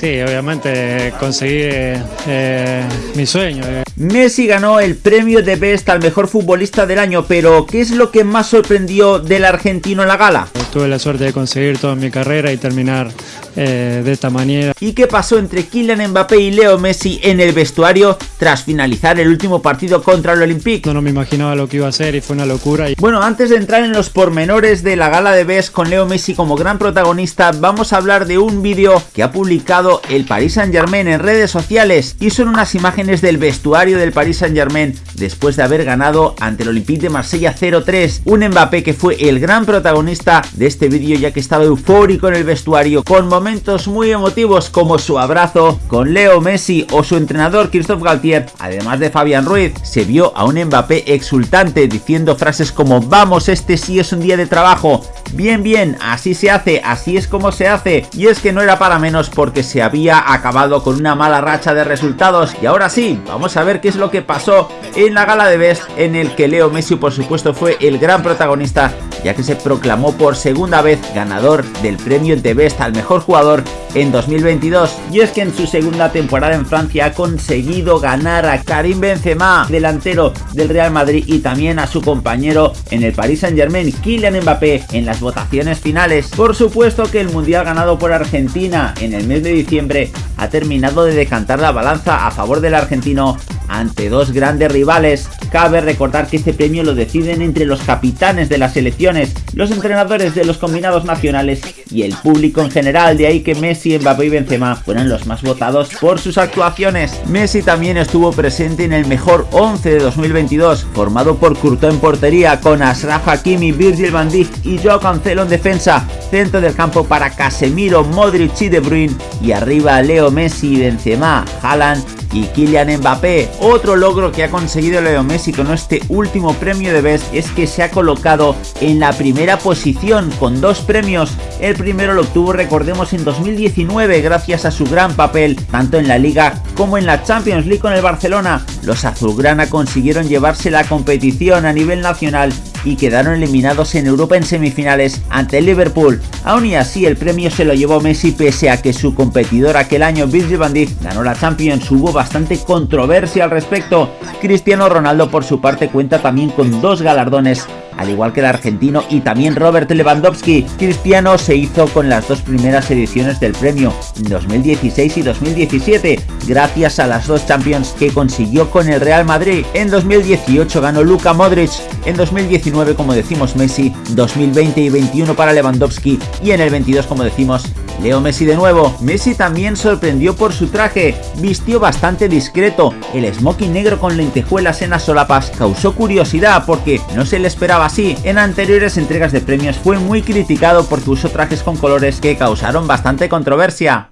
Sí, obviamente conseguí eh, mi sueño. Messi ganó el premio de Best al mejor futbolista del año, pero ¿qué es lo que más sorprendió del argentino en la gala? Tuve la suerte de conseguir toda mi carrera y terminar eh, de esta manera. ¿Y qué pasó entre Kylian Mbappé y Leo Messi en el vestuario tras finalizar el último partido contra el Olympique? No, me imaginaba lo que iba a hacer y fue una locura. Bueno, antes de entrar en los pormenores de la gala de Best con Leo Messi como gran protagonista, vamos a hablar de un vídeo que ha publicado el Paris Saint Germain en redes sociales y son unas imágenes del vestuario del Paris Saint Germain después de haber ganado ante el Olympique de Marsella 0-3. Un Mbappé que fue el gran protagonista de este vídeo ya que estaba eufórico en el vestuario con momentos muy emotivos como su abrazo con Leo Messi o su entrenador Christophe Galtier, además de Fabián Ruiz, se vio a un Mbappé exultante diciendo frases como vamos este sí es un día de trabajo, bien bien, así se hace, así es como se hace, y es que no era para menos porque se había acabado con una mala racha de resultados. Y ahora sí, vamos a ver qué es lo que pasó en la gala de Best en el que Leo Messi por supuesto fue el gran protagonista ya que se proclamó por segunda vez ganador del premio de Best al mejor jugador en 2022. Y es que en su segunda temporada en Francia ha conseguido ganar a Karim Benzema, delantero del Real Madrid y también a su compañero en el Paris Saint Germain, Kylian Mbappé, en las votaciones finales. Por supuesto que el Mundial ganado por Argentina en el mes de diciembre ha terminado de decantar la balanza a favor del argentino ante dos grandes rivales. Cabe recordar que este premio lo deciden entre los capitanes de las selecciones, los entrenadores de los combinados nacionales y el público en general, de ahí que Messi, Mbappé y Benzema fueron los más votados por sus actuaciones. Messi también estuvo presente en el mejor 11 de 2022, formado por Courtois en portería, con Ashraf Hakimi, Virgil van Dijk y Joao Cancelo en defensa, centro del campo para Casemiro, Modric y De Bruyne, y arriba Leo Messi, Benzema, Haaland y Kylian Mbappé. Otro logro que ha conseguido Leo Messi con este último premio de Best es que se ha colocado en la primera posición con dos premios. Primero lo obtuvo, recordemos, en 2019 gracias a su gran papel tanto en la Liga como en la Champions League con el Barcelona. Los azulgrana consiguieron llevarse la competición a nivel nacional y quedaron eliminados en Europa en semifinales ante el Liverpool. Aún y así el premio se lo llevó Messi pese a que su competidor aquel año Virgil van Dijk ganó la Champions, hubo bastante controversia al respecto. Cristiano Ronaldo por su parte cuenta también con dos galardones al igual que el argentino y también Robert Lewandowski. Cristiano se hizo con las dos primeras ediciones del premio, en 2016 y 2017, gracias a las dos Champions que consiguió con el Real Madrid. En 2018 ganó Luka Modric, en 2019 como decimos Messi, 2020 y 21 para Lewandowski y en el 22 como decimos Leo Messi de nuevo. Messi también sorprendió por su traje, vistió bastante discreto, el smoking negro con lentejuelas en las solapas causó curiosidad porque no se le esperaba así. En anteriores entregas de premios fue muy criticado porque usó trajes con colores que causaron bastante controversia.